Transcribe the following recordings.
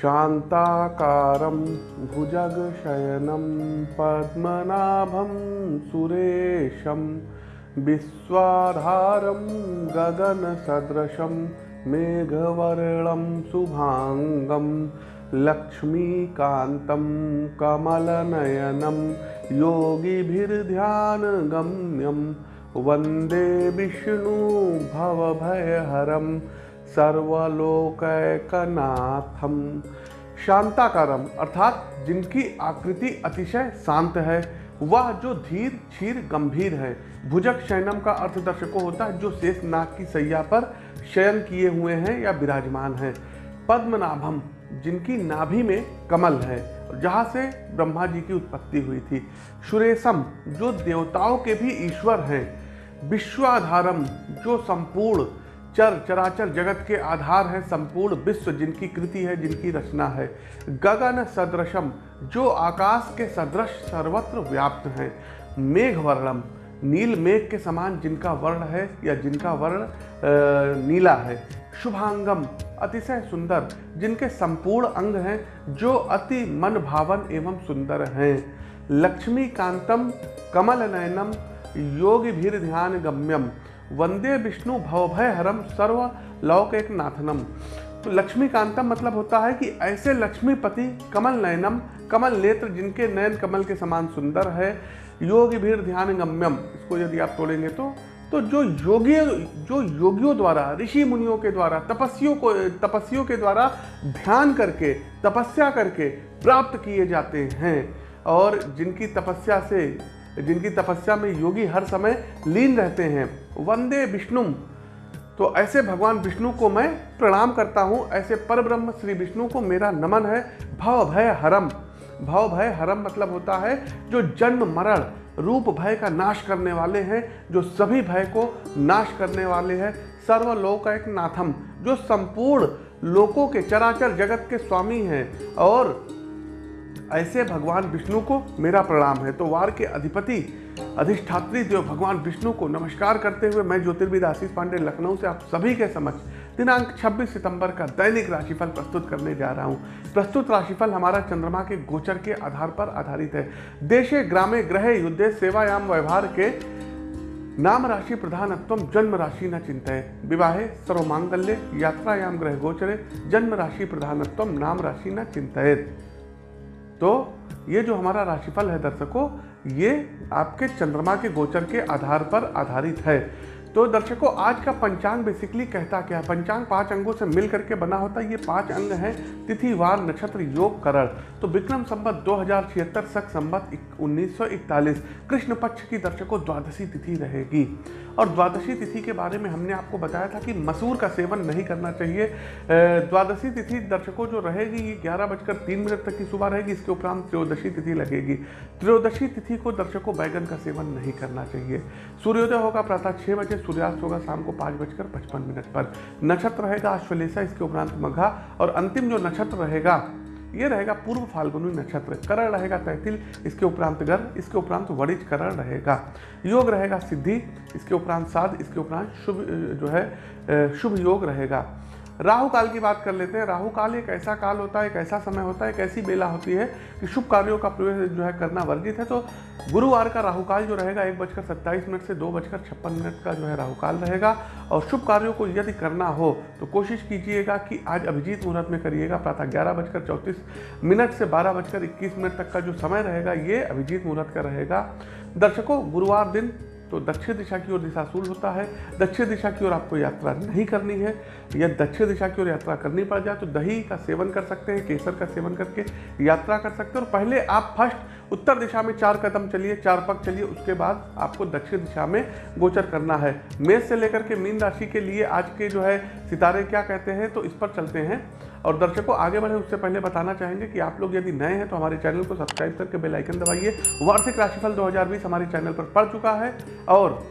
शान्ताकारं भुजगशयनं पद्मनाभं सुरेशं विश्वाधारं गगनसदृशं मेघवर्णं शुभाङ्गं लक्ष्मीकान्तं कमलनयनं योगिभिर्ध्यानगम्यं वंदे विष्णु भवभयहरं सर्वलोकैकनाथम। शांताकारम, अर्थात जिनकी आकृति अतिशय शांत है, वह जो धीर, क्षीर, गंभीर है। भुजक शयनम का अर्थ दर्शकों होता है, जो शेष नाग की सैया पर शयन किए हुए हैं या विराजमान हैं। पद्मनाभम, जिनकी नाभि में कमल है, जहाँ से ब्रह्मा जी की उत्पत्ति हुई थी। सुरेशम, जो देवताओं के भी ईश्वर हैं। विश्वाधारम, जो संपूर्ण चर चराचर जगत के आधार है संपूर्ण विश्व जिनकी कृति है, जिनकी रचना है। गगन सदृशम, जो आकाश के सदृश सर्वत्र व्याप्त है। मेघ वर्णम, नील मेघ के समान जिनका वर्ण है या जिनका वर्ण नीला है। शुभांगम, अतिशय सुंदर, जिनके संपूर्ण अंग हैं, जो अति मन भावन एवं सुंदर हैं। लक्ष्मी कांतम कमल नयनम योगी भीर ध्यान गम्यम वंदे विष्णु भवभय हरम सर्व लौक एक नाथनम तो लक्ष्मीकांतम मतलब होता है कि ऐसे लक्ष्मीपति कमल नयनम, कमल नेत्र जिनके नयन कमल के समान सुंदर है, योग भीर ध्यान गम्यम इसको यदि आप तोड़ेंगे तो तो जो योगी, जो योगियों द्वारा, ऋषि मुनियों के द्वारा तपस्वियों को तपस्वियों के द्वारा ध्यान करके, तपस्या करके प्राप्त किए जाते हैं, और जिनकी तपस्या से जिनकी तपस्या में योगी हर समय लीन रहते हैं। वंदे विष्णु तो ऐसे भगवान विष्णु को मैं प्रणाम करता हूँ। ऐसे पर ब्रह्म श्री विष्णु को मेरा नमन है। भव भय हरम। भव भय हरम मतलब होता है जो जन्म मरण, रूप भय का नाश करने वाले हैं, जो सभी भय को नाश करने वाले हैं। सर्वलोक एक नाथम, जो संपूर्ण लोकों के चराचर जगत के स्वामी हैं और ऐसे भगवान विष्णु को मेरा प्रणाम है। तो वार के अधिपति, अधिष्ठात्री देव भगवान विष्णु को नमस्कार करते हुए मैं ज्योतिर्विद आशीष पांडे लखनऊ से आप सभी के समक्ष दिनांक 26 सितंबर का दैनिक राशिफल प्रस्तुत करने जा रहा हूँ। प्रस्तुत राशिफल हमारा चंद्रमा के गोचर के आधार पर आधारित है। देशे, ग्रामे, ग्रह, युद्धे, सेवायाम, व्यवहार के नाम राशि प्रधानत्व जन्म राशि न चिंतय। विवाहे, सर्वमांगल्य, यात्रायाम, ग्रह गोचरे जन्म राशि प्रधानत्व नाम राशि न चिंतित तो ये जो हमारा राशिफल है दर्शकों, ये आपके चंद्रमा के गोचर के आधार पर आधारित है। तो दर्शकों, आज का पंचांग बेसिकली कहता क्या है? पंचांग पाँच अंगों से मिल करके बना होता है। ये पाँच अंग हैं, तिथि, वार, नक्षत्र, योग, करण। तो विक्रम संबत दो हज़ार छिहत्तर सख संबत उन्नीस सौ इकतालीस, कृष्ण पक्ष की दर्शकों, द्वादशी तिथि रहेगी। और द्वादशी तिथि के बारे में हमने आपको बताया था कि मसूर का सेवन नहीं करना चाहिए। द्वादशी तिथि दर्शकों, जो रहेगी, ये ग्यारह बजकर तीन मिनट तक की सुबह रहेगी। इसके उपरांत त्रयोदशी तिथि लगेगी। त्रयोदशी तिथि को दर्शकों, बैगन का सेवन नहीं करना चाहिए। सूर्योदय होगा प्रातः छः बजे सूर्यास्त होगा शाम को पाँच बजकर पचपन मिनट पर। नक्षत्र रहेगा अश्वलेषा, इसके उपरांत मघा और अंतिम जो नक्षत्र रहेगा, ये रहेगा पूर्व फाल्गुनी नक्षत्र। करण रहेगा तैतिल, इसके उपरांत गर्भ, इसके उपरांत वरिज करण रहेगा। योग रहेगा सिद्धि, इसके उपरांत साध, इसके उपरांत शुभ, जो है शुभ योग रहेगा। राहु काल की बात कर लेते हैं। राहु काल एक ऐसा काल होता है, एक ऐसा समय होता है, एक ऐसी बेला होती है कि शुभ कार्यों का प्रवेश जो है करना वर्जित है। तो गुरुवार का राहु काल जो रहेगा, एक बजकर सत्ताईस मिनट से दो बजकर छप्पन मिनट का जो है राहु काल रहेगा। और शुभ कार्यों को यदि करना हो तो कोशिश कीजिएगा कि आज अभिजीत मुहूर्त में करिएगा। प्रातः ग्यारह बजकर चौंतीस मिनट से बारह बजकर इक्कीस मिनट तक का जो समय रहेगा, ये अभिजीत मुहूर्त का रहेगा। दर्शकों, गुरुवार दिन तो दक्षिण दिशा की ओर दिशाशूल होता है, दक्षिण दिशा की ओर आपको यात्रा नहीं करनी है। या दक्षिण दिशा की ओर यात्रा करनी पड़ जाए तो दही का सेवन कर सकते हैं, केसर का सेवन करके यात्रा कर सकते हैं। और पहले आप फ़र्स्ट उत्तर दिशा में चार कदम चलिए, चार पग चलिए, उसके बाद आपको दक्षिण दिशा में गोचर करना है। मेष से लेकर के मीन राशि के लिए आज के जो है सितारे क्या कहते हैं तो इस पर चलते हैं। और दर्शकों, आगे बढ़े उससे पहले बताना चाहेंगे कि आप लोग यदि नए हैं तो हमारे चैनल को सब्सक्राइब करके बेलाइकन दबाइए। वार्षिक राशिफल 2020 हमारे चैनल पर पड़ चुका है और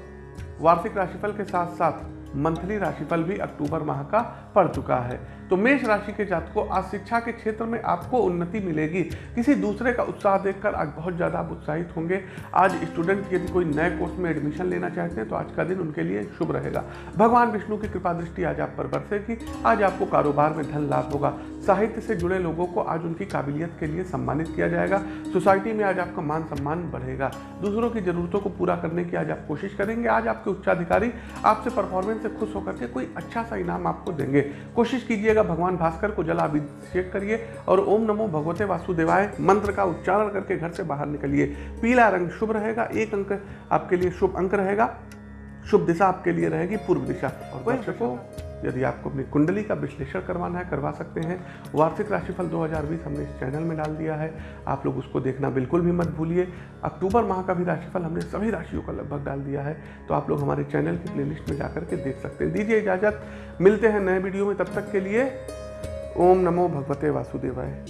वार्षिक राशिफल के साथ साथ मंथली राशिफल भी अक्टूबर माह का पड़ चुका है। तो मेष राशि के जातकों, आज शिक्षा के क्षेत्र में आपको उन्नति मिलेगी। किसी दूसरे का उत्साह देखकर आज बहुत ज़्यादा आप उत्साहित होंगे। आज स्टूडेंट यदि कोई नए कोर्स में एडमिशन लेना चाहते हैं तो आज का दिन उनके लिए शुभ रहेगा। भगवान विष्णु की कृपा दृष्टि आज आप पर बरसेगी। आज आपको कारोबार में धन लाभ होगा। साहित्य से जुड़े लोगों को आज उनकी काबिलियत के लिए सम्मानित किया जाएगा। सोसाइटी में आज आपका मान सम्मान बढ़ेगा। दूसरों की जरूरतों को पूरा करने की आज आप कोशिश करेंगे। आज आपके उच्चाधिकारी आपसे परफॉर्मेंस से खुश होकर के कोई अच्छा सा इनाम आपको देंगे। कोशिश कीजिएगा भगवान भास्कर को जलाभिषेक करिए और ओम नमो भगवते वासुदेवाय मंत्र का उच्चारण करके घर से बाहर निकलिए। पीला रंग शुभ रहेगा एक अंक आपके लिए शुभ अंक रहेगा शुभ दिशा आपके लिए रहेगी पूर्व दिशा। और दर्शकों यदि आपको अपनी कुंडली का विश्लेषण करवाना है, करवा सकते हैं। वार्षिक राशिफल 2020 हमने इस चैनल में डाल दिया है। आप लोग उसको देखना बिल्कुल भी मत भूलिए। अक्टूबर माह का भी राशिफल हमने सभी राशियों का लगभग डाल दिया है। तो आप लोग हमारे चैनल की प्लेलिस्ट में जा करके देख सकते हैं। दीजिए इजाज़त। मिलते हैं नए वीडियो में। तब तक के लिए ओम नमो भगवते वासुदेवाय।